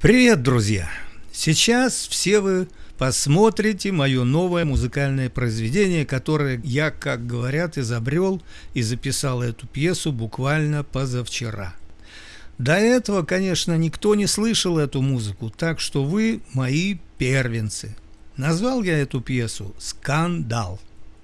Привет, друзья! Сейчас все вы посмотрите мое новое музыкальное произведение, которое я, как говорят, изобрел и записал эту пьесу буквально позавчера. До этого, конечно, никто не слышал эту музыку, так что вы мои первенцы. Назвал я эту пьесу «Скандал».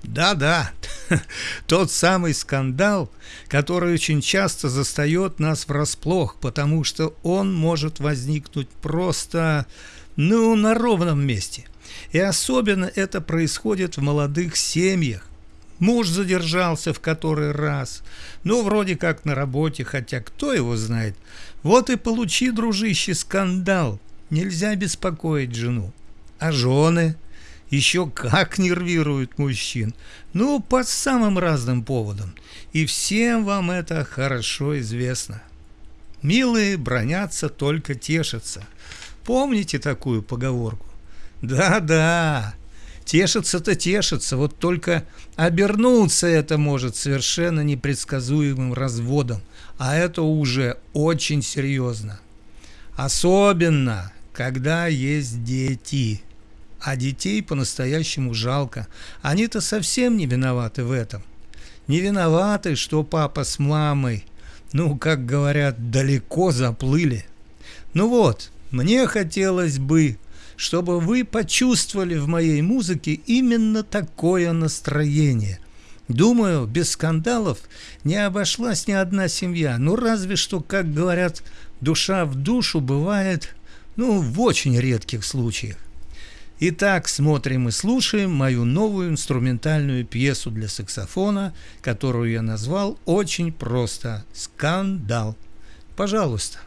Да-да, тот самый скандал, который очень часто застает нас врасплох, потому что он может возникнуть просто, ну, на ровном месте. И особенно это происходит в молодых семьях. Муж задержался в который раз, ну, вроде как на работе, хотя кто его знает. Вот и получи, дружище, скандал. Нельзя беспокоить жену. А жены? Еще как нервируют мужчин. Ну, по самым разным поводам. И всем вам это хорошо известно. Милые бронятся, только тешатся. Помните такую поговорку? Да-да, тешится-то тешится, вот только обернуться это может совершенно непредсказуемым разводом, а это уже очень серьезно. Особенно, когда есть дети – а детей по-настоящему жалко. Они-то совсем не виноваты в этом. Не виноваты, что папа с мамой, ну, как говорят, далеко заплыли. Ну вот, мне хотелось бы, чтобы вы почувствовали в моей музыке именно такое настроение. Думаю, без скандалов не обошлась ни одна семья. Ну, разве что, как говорят, душа в душу бывает, ну, в очень редких случаях. Итак, смотрим и слушаем мою новую инструментальную пьесу для саксофона, которую я назвал очень просто «Скандал». Пожалуйста.